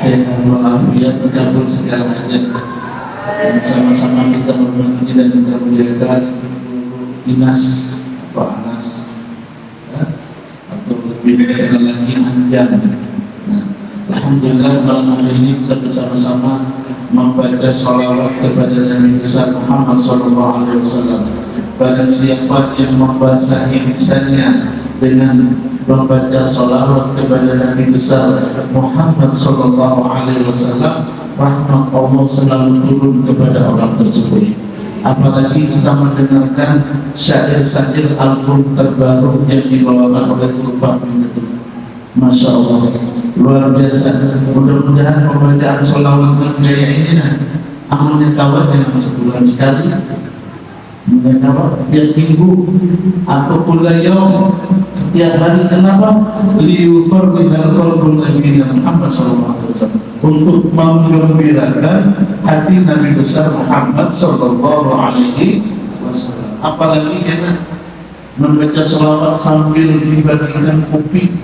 Sehat walafiat, mencampur segala hajat. Dan sama-sama kita hormati dan kita muliakan Dinas Pak Anas ya, atau lebih dikenal lagi Anjan Alhamdulillah malam hari ini kita bersama-sama membaca salawat kepada Nabi besar Muhammad Sallallahu Alaihi Wasallam. Pada siapa yang membasahi lisannya dengan membaca salawat kepada Nabi besar Muhammad Sallallahu Alaihi Wasallam, rahmat Allah selalu turun kepada orang tersebut. Apalagi kita mendengarkan syair-syair album terbaru yang dibawakan oleh Tuhan itu. Masya Allah luar biasa mudah-mudahan pembacaan sholawat dan gaya ini nah amalnya kawat yang sebulan sekali kemudian kawat tiap minggu atau kulayau setiap hari kenapa? Liufar bihal qalbul nabi Muhammad sallallahu untuk menggembirakan hati Nabi besar Muhammad sallallahu alaihi wasallam. Apalagi kita membaca sholawat sambil dibandingkan kopi.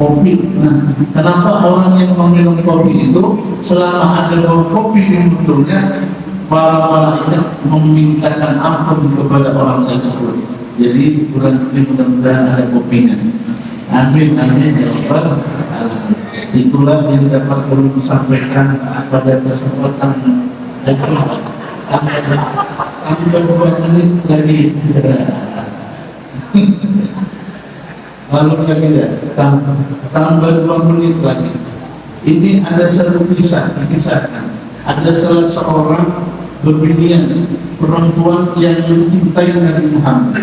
Kopi. Nah, kenapa orang yang meminum kopi itu selama ada kopi di mulutnya, para malaikat memintakan ampun kepada orang tersebut. Jadi bulan ini mudah-mudahan ada kopinya. Amin, amin ya Rabbal Itulah yang dapat perlu disampaikan pada kesempatan itu. Tambah dua menit lagi. lalu lagi ya tambah, tambah dua menit lagi ini ada satu kisah dikisahkan ada salah seorang berbinian perempuan yang mencintai Nabi Muhammad.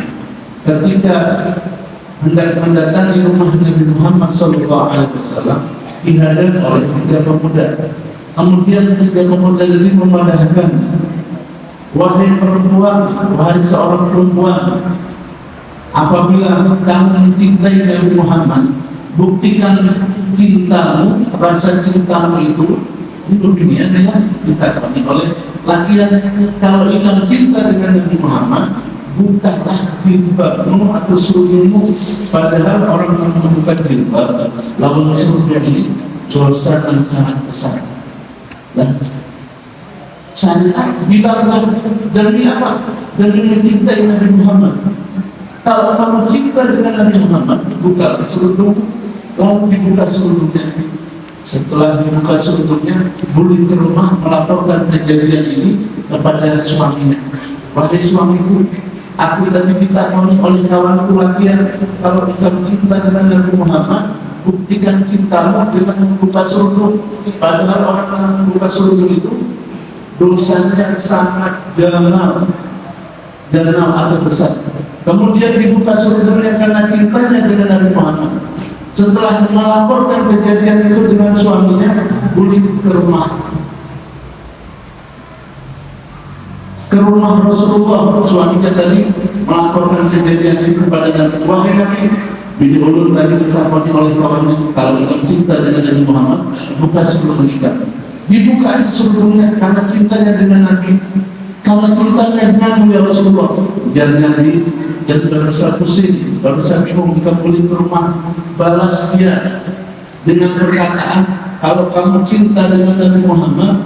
Ketika hendak mendatangi rumah Nabi Muhammad Sallallahu Alaihi Wasallam dihadap oleh tiga pemuda. Kemudian tiga pemuda ini memadahkan wahai perempuan wahai seorang perempuan apabila kamu mencintai Nabi Muhammad buktikan cintamu rasa cintamu itu di dunia dengan ditakoni oleh laki-laki kalau ingin cinta dengan Nabi Muhammad bukalah jilbabmu atau surungmu padahal orang yang membuka jilbab lalu surga ini dosa yang sangat besar dan saya bilang demi apa? demi mencintai Nabi Muhammad kalau kamu cinta dengan Nabi Muhammad, buka seluruh, kamu dibuka seluruhnya. Setelah dibuka seluruhnya, boleh ke rumah melaporkan kejadian ini kepada suaminya. Wahai suamiku, aku tadi ditakoni oleh kawanku laki kalau kamu cinta dengan Nabi Muhammad, buktikan cintamu dengan membuka seluruh. Padahal orang yang membuka seluruh itu dosanya sangat dalam, dalam atau besar Kemudian dibuka surganya karena cintanya dengan Nabi Muhammad. Setelah melaporkan kejadian itu dengan suaminya, boleh ke rumah. Ke rumah Rasulullah suaminya tadi melaporkan kejadian itu kepada Nabi Wahai Nabi. Bini ulun tadi ditakoni oleh kawannya kalau ingin cinta dengan Nabi Muhammad buka sebelum menikah. Dibuka sebelumnya karena cintanya dengan Nabi kalau cintanya dengan ya Rasulullah. Biar Nabi dan berusaha pusing, berusaha bingung boleh ke rumah balas dia dengan perkataan kalau kamu cinta dengan Nabi Muhammad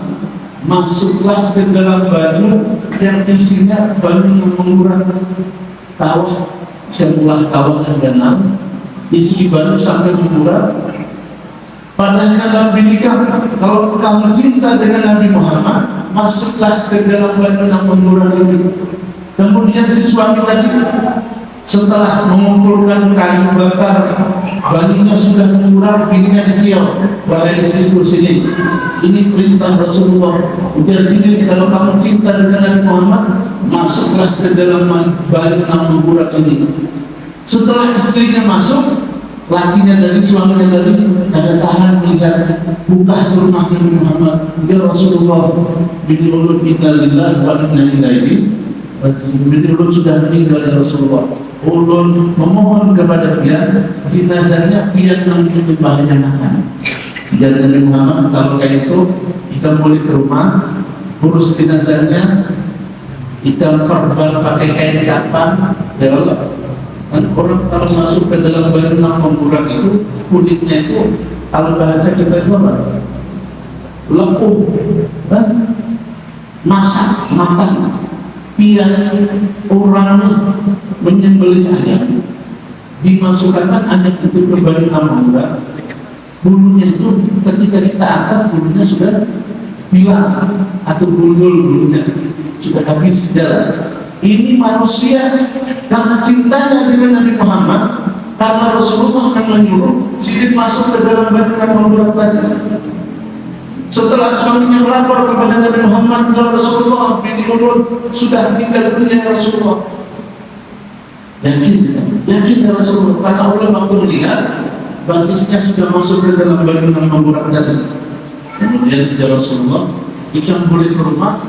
masuklah ke dalam baju yang isinya baju yang mengurang tawa sebuah tawa yang dalam isi baju sampai mengurang. Padahal dalam bilikah kalau kamu cinta dengan Nabi Muhammad masuklah ke dalam baju yang mengurang itu kemudian si suami tadi setelah mengumpulkan kayu bakar balinya sudah mengurang bininya dikiau wahai istriku sini. Ini perintah Rasulullah. Udah sini kalau kamu cinta dengan Nabi Muhammad masuklah ke dalam enam burak ini. Setelah istrinya masuk lakinya dari suaminya tadi ada tahan melihat buka rumah Nabi Muhammad. Ya Rasulullah bini ulun inna lillah wa inna ilaihi bini ulun sudah meninggal ya Rasulullah. Ulun memohon kepada dia jenazahnya biar nanti makan. jadi Nabi Muhammad kalau kayak itu kita boleh ke rumah urus jenazahnya kita perban pakai kain kapan ya Allah dan orang kalau masuk ke dalam badan mengurang itu kulitnya itu kalau bahasa kita itu apa? Lempuh. Dan masak matang biar orang menyembelih ayam dimasukkan anak itu ke badan namura bulunya itu ketika kita angkat bulunya sudah hilang. Atau gundul bulunya sudah habis jalan. Ini manusia karena cintanya dengan Nabi Muhammad karena Rasulullah akan menyuruh sidik masuk ke dalam badan namura tadi setelah suaminya melapor kepada Nabi Muhammad ya Rasulullah bin Ulun sudah tinggal dunia ya Rasulullah. Yakin Yakin ya Rasulullah karena Allah waktu melihat bagisnya sudah masuk ke dalam badan memburak tadi. Kemudian ya Rasulullah, ikan boleh ke rumah,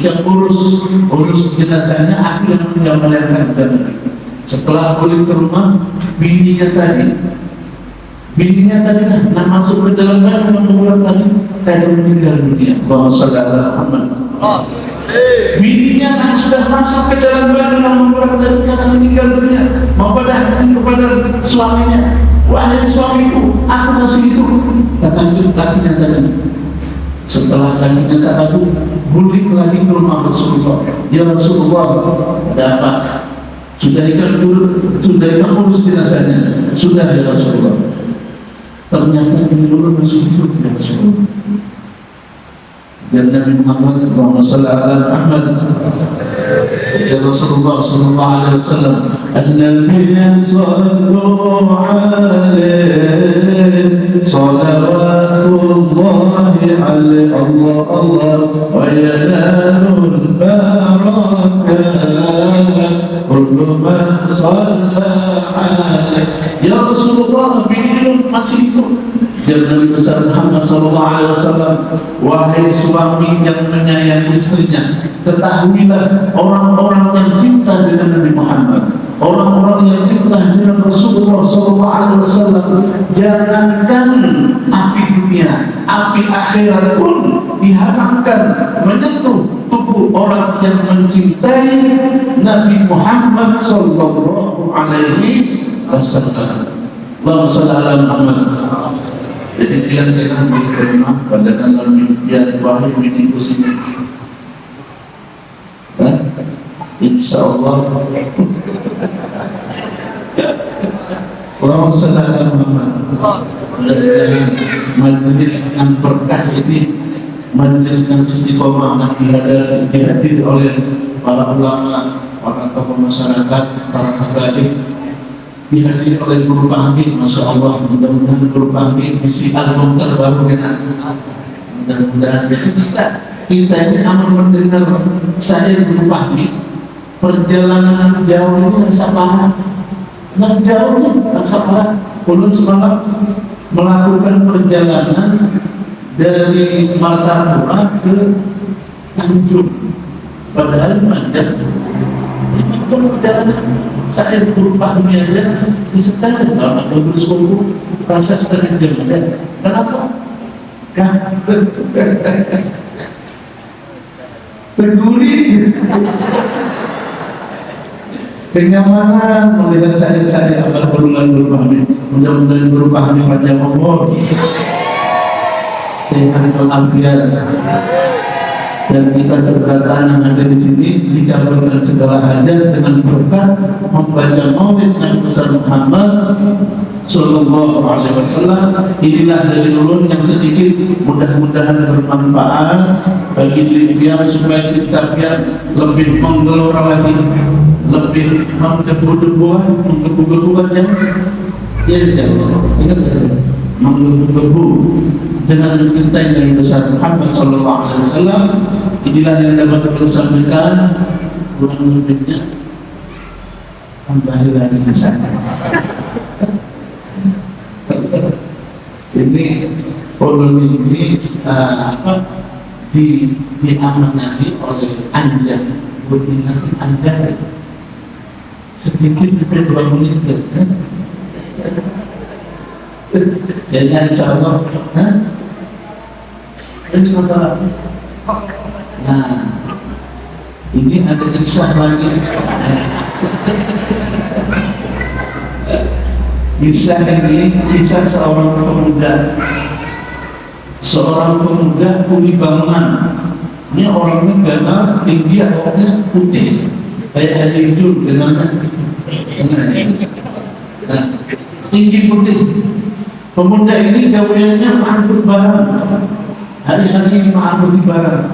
ikan urus urus jenazahnya, aku yang menjamalkan dan setelah boleh ke rumah, bininya tadi Bininya tadi nah masuk ke dalam badan membuat tadi tadi meninggal dunia. Bahwa saudara Muhammad. Bininya kan sudah masuk ke dalam badan membuat tadi karena meninggal dunia. Mempadahkan kepada suaminya. Wahai suamiku, aku masih hidup. Kata lakinya tadi. Setelah lakinya tak tahu, balik lagi ke rumah Rasulullah. Ya Rasulullah, ada apa? Sudah ikan dulu, sudah ikan urus jenazahnya. Sudah ya Rasulullah ternyata ini dulu masih hidup ya Rasulullah dan Nabi Muhammad Allahumma salli ala Muhammad ya Rasulullah sallallahu alaihi wasallam an-nabiy sallallahu alaihi salawatullah alaihi Allah Allah wa yanalul barakah kullu man salla alaihi ya Rasulullah biniun masih hidup Nabi besar Muhammad sallallahu alaihi wasallam wahai suami yang menyayangi istrinya ketahuilah orang-orang yang cinta dengan Nabi Muhammad orang-orang yang cinta dengan Rasulullah wasallam jangankan api dunia api akhirat pun diharamkan menyentuh tubuh orang yang mencintai Nabi Muhammad sallallahu alaihi wasallam. Muhammad. Jadi biar kita menerima bacakan dalam biar wahyu sini. Dan insya Allah Allahumma salli ala Muhammad mudah-mudahan majlis yang berkah ini majlis yang istiqomah yang dihadiri oleh para ulama, para tokoh masyarakat, para habaib dihadiri oleh guru pahmi Masya Allah mudah-mudahan guru pahmi isi album terbaru dengan mudah-mudahan. Kita kita ini aman mendengar saya guru pahmi perjalanan jauh ini rasa parah nah jauhnya parah ulun semalam melakukan perjalanan dari Martapura ke Tanjung. Padahal mandat itu perjalanan saya berubah aja. Di sekarang kalau rasa setengah jam aja. Kenapa? kan peduli kenyamanan melihat saya-saya apa berulang berubah mudah-mudahan berubah panjang umur. Sehat walafiat. Dan kita segera yang ada di sini dikabulkan segala hajat dengan berkat membaca maulid Nabi besar Muhammad Sallallahu Alaihi Wasallam. Inilah dari ulun yang sedikit mudah-mudahan bermanfaat bagi diri dia supaya kita biar lebih menggelora lagi lebih menggebu-gebu menggebu-gebu aja ya tidak ingat menggebu-gebu dengan mencintai Nabi besar Muhammad Sallallahu Alaihi Wasallam. Inilah yang dapat kita sampaikan. Kurang lebihnya kembali lagi ke sana ini koloni ini uh, apa di diamanati oleh anda koordinasi anda sedikit itu dua menit kan? jadi insya Allah ini masalah nah ini ada kisah lagi kisah ini kisah seorang pemuda seorang pemuda kuli bangunan ini orangnya gagal tinggi awalnya putih kayak haji hidup dengan nah, tinggi putih. Pemuda ini gaweannya mengangkut barang. Hari-hari mengangkut barang.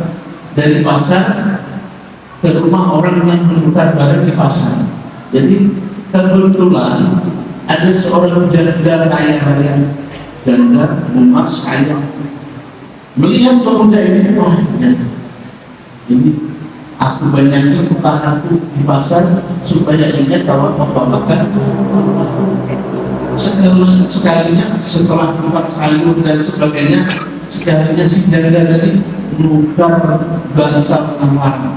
Dari pasar ke rumah orang yang menukar barang di pasar. Jadi kebetulan ada seorang janda kaya raya janda emas kaya melihat pemuda ini wah ini aku banyaknya aku di pasar supaya ingat kalau apa makan sekali sekalinya setelah buka sayur dan sebagainya sekalinya si janda tadi menukar bantal enam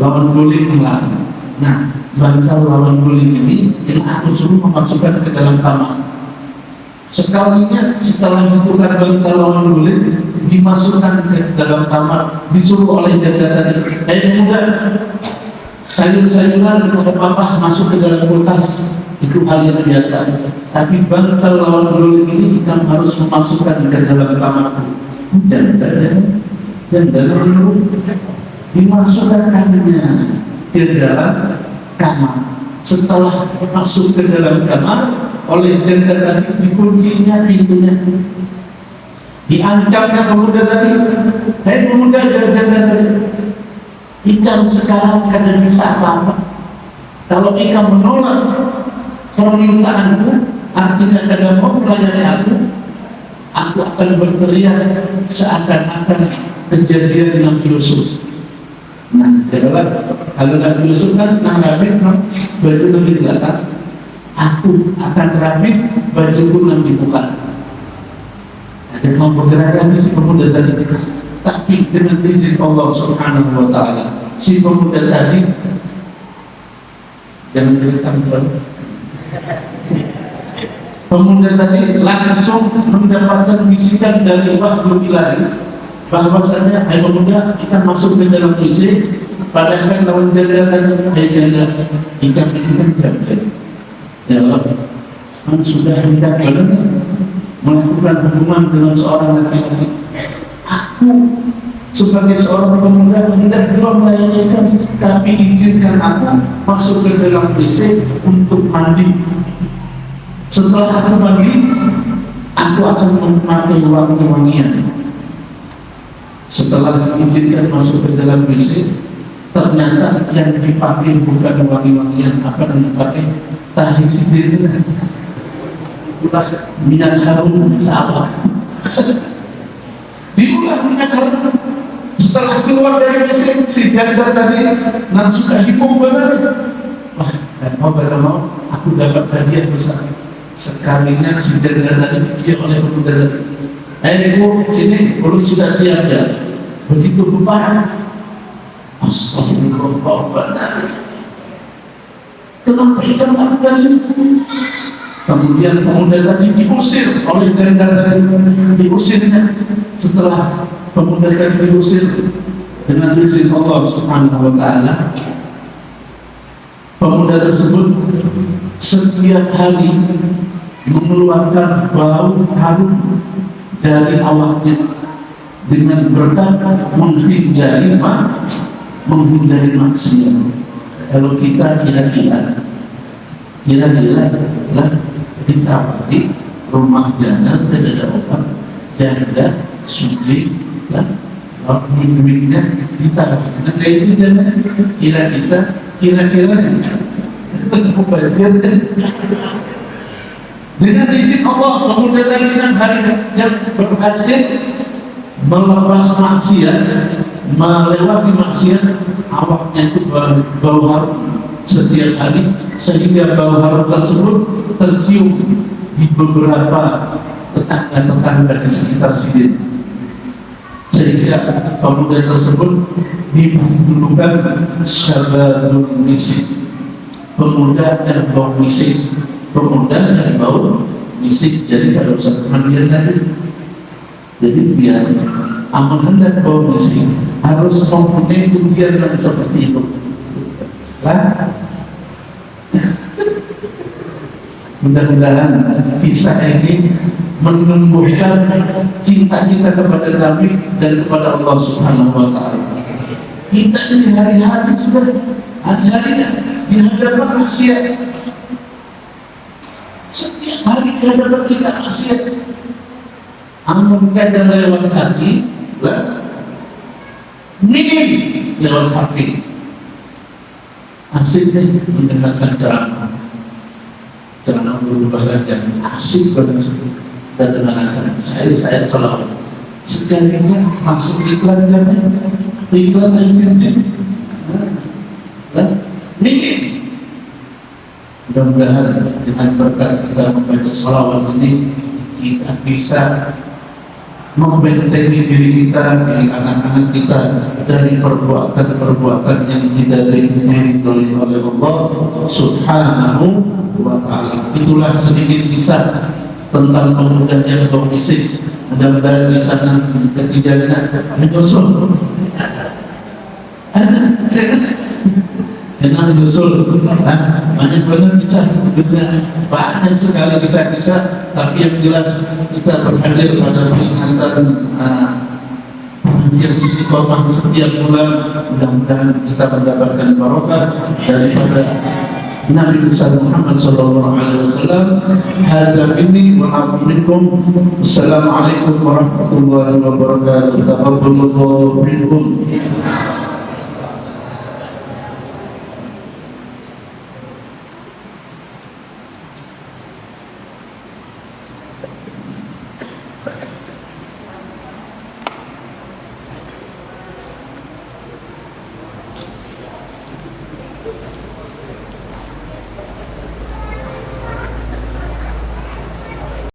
lawan guling melarang nah bantal lawan guling ini yang aku suruh memasukkan ke dalam kamar sekalinya setelah ditukar bantal lawan guling dimasukkan ke dalam kamar disuruh oleh janda tadi. Eh muda sayur-sayuran atau apa masuk ke dalam kulkas. Itu hal yang biasa. Tapi bantal lawan guling ini kita harus memasukkan ke dalam kamarku. Dan dan dalam dimasukkannya ke dalam kamar. Setelah masuk ke dalam kamar oleh janda tadi dikuncinya pintunya. Diancamnya pemuda tadi hei pemuda janda tadi. Ikan sekarang kada bisa apa-apa kalau ikan menolak permintaanku artinya kada mau melayani aku aku akan berteriak seakan-akan kejadian yang Yusuf. Nah, adalah kalau Nabi Yusuf kan nah Nabi baju lebih belakang, aku akan rapi baju pun nanti buka. Ada mau bergerak lagi si pemuda tadi, tapi dengan izin Allah Subhanahu Wa Taala, si pemuda tadi jangan cerita Pemuda tadi langsung mendapatkan bisikan dari Wahyu Ilahi. Bahwasanya hai pemuda kita masuk ke dalam WC padahal kan lawan janda kan hai janda ikan ini kan janda ya Allah kan sudah tidak benar melakukan hubungan dengan seorang laki-laki. Aku sebagai seorang pemuda tidak perlu melayani tapi izinkan aku masuk ke dalam WC untuk mandi. Setelah aku mandi aku akan memakai wangi-wangian. Setelah diizinkan masuk ke dalam WC ternyata yang dipakai bukan wangi-wangian apa yang dipakai? Tahi sendiri minyak harum apa? Diulah minyak harum setelah keluar dari WC si janda tadi langsung hipung benar wah dan mau tidak mau aku dapat hadiah besar. Sekalinya si janda tadi dia oleh pemuda tadi. Eh ibu sini urus sudah siap ya. Begitu bubar. Astagfirullah. Kenapa ikan tadi? Kemudian pemuda tadi diusir oleh janda tadi diusirnya setelah pemuda tadi diusir dengan izin Allah Subhanahu Wa Taala pemuda tersebut setiap hari mengeluarkan bau harum dari awaknya dengan berkat menghindari menghindari maksiat. Kalau kita kira-kira kira-kira lah kita di rumah janda tidak ada obat janda suci lah duit-duitnya kita nah itu jangan kira kita kira-kira banjir dengan izin Allah kemudian dengan hari yang berhasil melepas maksiat melewati maksiat awaknya itu bau harum setiap hari sehingga bau harum tersebut tercium di beberapa tetangga-tetangga di sekitar sini. Sehingga pemuda tersebut dibulukan syababul misik. Pemuda dan bau misik. Pemuda dan bau misik. Jadi pada usah kemandian tadi jadi biar amal hendak bau misik harus mempunyai ujian yang seperti itu lah mudah-mudahan bisa ini menumbuhkan cinta kita kepada Nabi dan kepada Allah Subhanahu wa taala. Kita ini hari-hari sudah hari-hari di hadapan maksiat. Setiap hari di hadapan kita maksiat. Amun kada lewat hati, lah minim lewat hati. Asiknya mendengarkan ceramah. Jangan berubah dan asik banget dan dengan saya saya selalu sekalinya masuk iklan kan iklan aja nah, mudah-mudahan dengan berkat kita membaca salawat ini kita bisa membentengi diri kita, diri anak-anak kita dari perbuatan-perbuatan yang tidak diridhoi oleh Allah Subhanahu wa taala. Itulah sedikit kisah tentang pemuda yang komisi. Mudah-mudahan di sana ketiga menyusul. Ada, dengan menyusul banyak banget kisah sebetulnya banyak sekali kisah-kisah tapi yang jelas kita berhadir pada peringatan uh, yang istiqomah setiap bulan mudah-mudahan kita mendapatkan barokah daripada Nabi besar Muhammad sallallahu alaihi wasallam. Hadza minni wa afu minkum. Assalamualaikum warahmatullahi wabarakatuh.